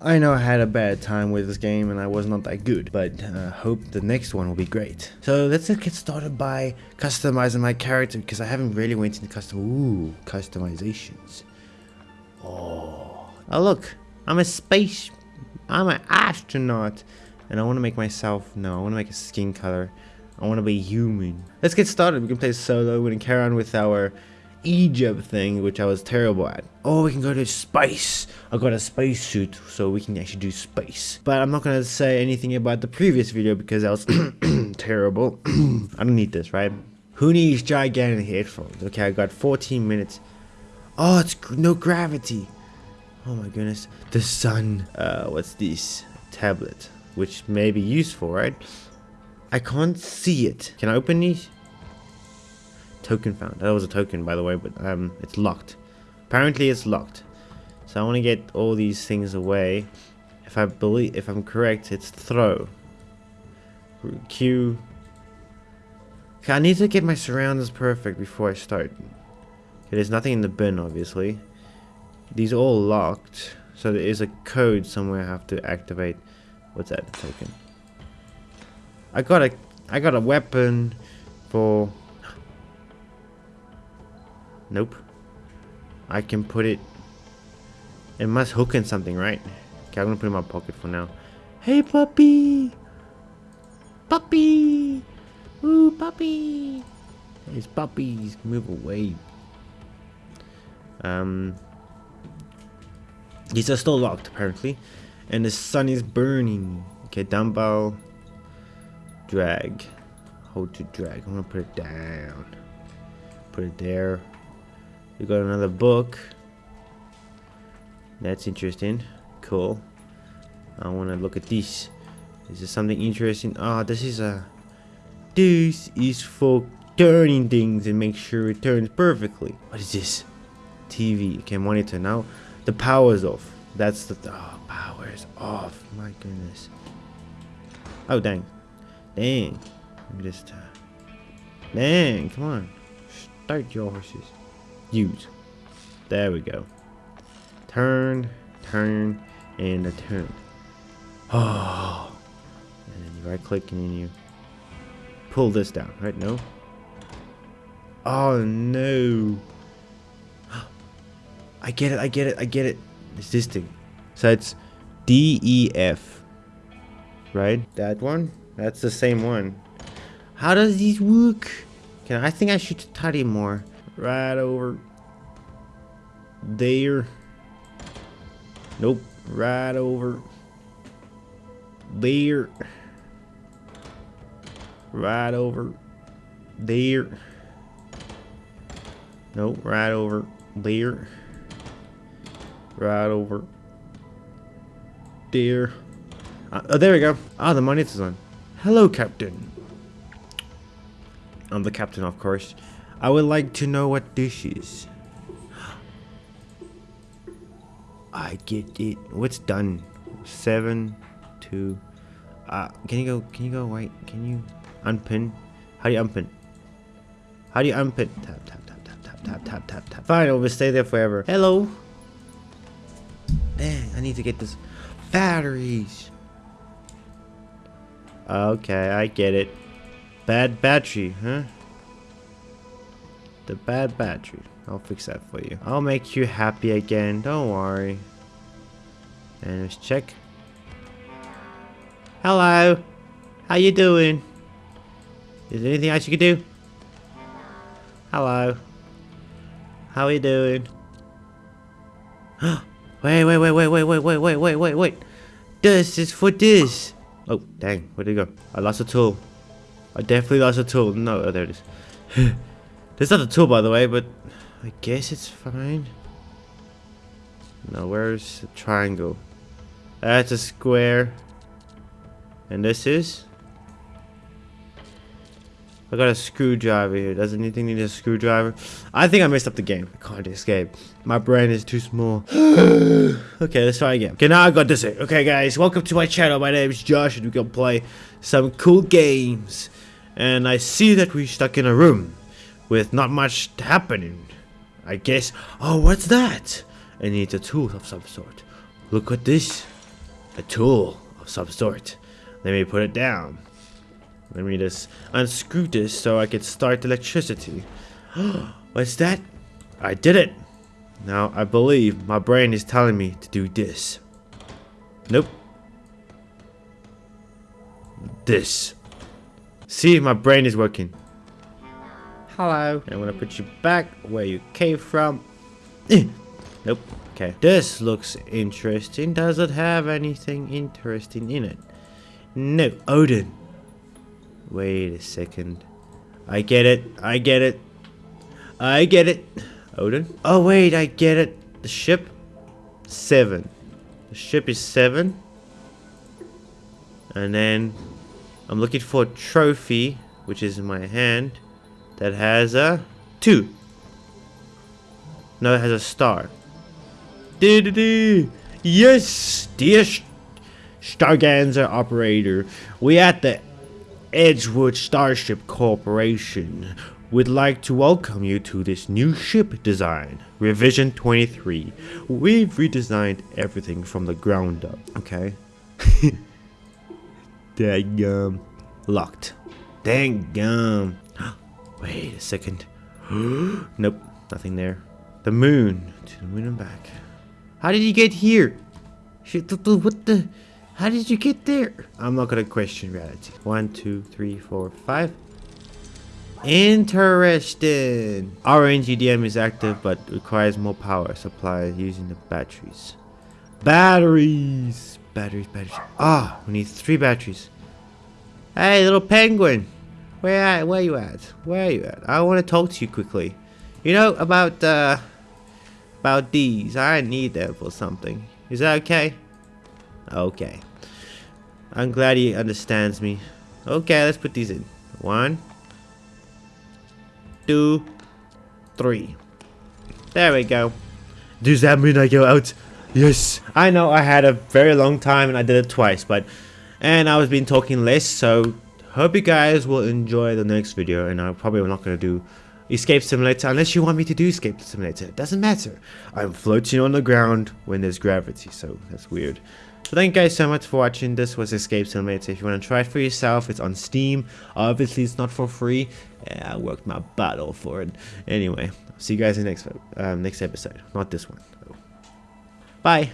I know I had a bad time with this game and I was not that good, but uh, hope the next one will be great. So let's get started by customizing my character because I haven't really went into custom. Ooh, customizations. Oh, oh look, I'm a space. I'm an astronaut, and I want to make myself. No, I want to make a skin color. I want to be human. Let's get started. We can play solo. We're gonna carry on with our Egypt thing, which I was terrible at. Oh, we can go to space. I got a space suit, so we can actually do space. But I'm not gonna say anything about the previous video because that was terrible. I don't need this, right? Who needs gigantic headphones? Okay, I got 14 minutes. Oh, it's no gravity. Oh my goodness. The sun. Uh, what's this? Tablet, which may be useful, right? I can't see it. Can I open these? Token found. That was a token, by the way, but um, it's locked. Apparently, it's locked. So I want to get all these things away. If I believe, if I'm correct, it's throw. Q. Okay, I need to get my surroundings perfect before I start. Okay, there's nothing in the bin, obviously. These are all locked. So there is a code somewhere I have to activate. What's that token? I got a I got a weapon for Nope. I can put it... It must hook in something, right? Okay, I'm gonna put it in my pocket for now. Hey, puppy! Puppy! Ooh, puppy! These puppies, move away. Um... These are still locked, apparently. And the sun is burning. Okay, dumbbell. Drag. Hold to drag. I'm gonna put it down. Put it there. We got another book. That's interesting. Cool. I want to look at this. Is there something interesting? Ah, oh, this is a... This is for turning things and make sure it turns perfectly. What is this? TV. Okay, monitor. Now the power's off. That's the... Oh, power's off. My goodness. Oh, dang. Dang. Just... Uh, dang, come on. Start your horses. Use. There we go. Turn, turn, and a turn. Oh. And then you right click and then you pull this down, right? No? Oh no. I get it, I get it, I get it. It's this thing. So it's D E F. Right? That one? That's the same one. How does these work? Can I think I should study more right over there. Nope, right over there. Right over there. Nope, right over there. Right over there. Uh, oh, there we go. Ah, the money's on. Hello, Captain. I'm the captain, of course. I would like to know what this is. I get it. What's done? Seven, two. Uh, can you go? Can you go? Wait. Can you unpin? How do you unpin? How do you unpin? Tap tap tap tap tap tap tap tap tap. Fine, I'll stay there forever. Hello. Dang, I need to get this batteries. Okay, I get it. Bad battery, huh? The bad battery. I'll fix that for you. I'll make you happy again. Don't worry. And let's check. Hello. How you doing? Is there anything else you can do? Hello. How are you doing? wait, wait, wait, wait, wait, wait, wait, wait, wait, wait, wait. This is for this. Oh, dang. Where'd it go? I lost a tool. I definitely lost a tool. No, oh, there it is. There's not a tool, by the way, but I guess it's fine. Now, where's the triangle? That's a square. And this is? I got a screwdriver here. Does anything need a screwdriver? I think I messed up the game. I can't escape. My brain is too small. okay, let's try again. Okay, now I got this. Okay, guys, welcome to my channel. My name is Josh, and we're gonna play some cool games. And I see that we're stuck in a room with not much happening. I guess. Oh, what's that? I need a tool of some sort. Look at this. a tool of some sort. Let me put it down. Let me just unscrew this so I can start electricity. What's that? I did it. Now I believe my brain is telling me to do this. Nope. This. See, my brain is working. Hello. I'm gonna put you back where you came from. Nope. Okay. This looks interesting. Does it have anything interesting in it? No. Odin. Wait a second. I get it. I get it. I get it. Odin? Oh, wait. I get it. The ship? Seven. The ship is seven. And then I'm looking for a trophy, which is in my hand, that has a two. No, it has a star. Yes, dear Stargazer operator, we at the Edgewood Starship Corporation would like to welcome you to this new ship design, Revision 23. We've redesigned everything from the ground up, okay? Dang gum. Locked. Dang gum. Wait a second. nope, nothing there. The moon. To the moon and back. How did you get here? What the? How did you get there? I'm not gonna question reality. One, two, three, four, five. Interesting. Our NGDM is active but requires more power supply using the batteries. Batteries. Batteries, batteries. Ah, we need three batteries. Hey, little penguin. Where? Where you at? Where are you at? I want to talk to you quickly. You know about uh about these. I need them for something. Is that okay? Okay. I'm glad he understands me. Okay, let's put these in. One, two, three. There we go. Does that mean I go out? Yes. I know I had a very long time and I did it twice, but... And I was been talking less, so... Hope you guys will enjoy the next video, and I'm probably not going to do Escape Simulator unless you want me to do Escape Simulator. It doesn't matter. I'm floating on the ground when there's gravity, so that's weird. So thank you guys so much for watching. This was Escape Simulator. If you want to try it for yourself, it's on Steam. Obviously, it's not for free. Yeah, I worked my butt off for it. Anyway, see you guys in the next um, next episode. Not this one. Bye.